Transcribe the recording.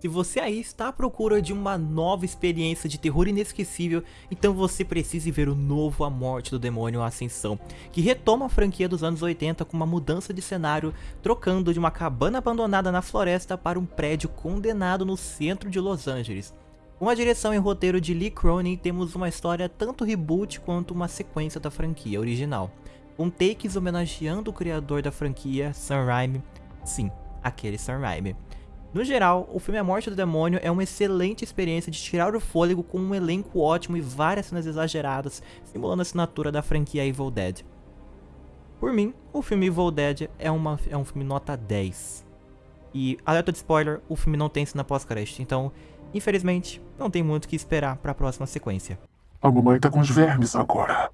Se você aí está à procura de uma nova experiência de terror inesquecível, então você precisa ver o novo A Morte do Demônio Ascensão, que retoma a franquia dos anos 80 com uma mudança de cenário, trocando de uma cabana abandonada na floresta para um prédio condenado no centro de Los Angeles. Com a direção e roteiro de Lee Cronin, temos uma história tanto reboot quanto uma sequência da franquia original, com takes homenageando o criador da franquia, Sam Raimi, sim, aquele Sam Raimi. No geral, o filme A Morte do Demônio é uma excelente experiência de tirar o fôlego com um elenco ótimo e várias cenas exageradas, simulando a assinatura da franquia Evil Dead. Por mim, o filme Evil Dead é, uma, é um filme nota 10. E, alerta de spoiler, o filme não tem cena pós-crédito, então, infelizmente, não tem muito o que esperar para a próxima sequência. A mamãe tá com os vermes agora.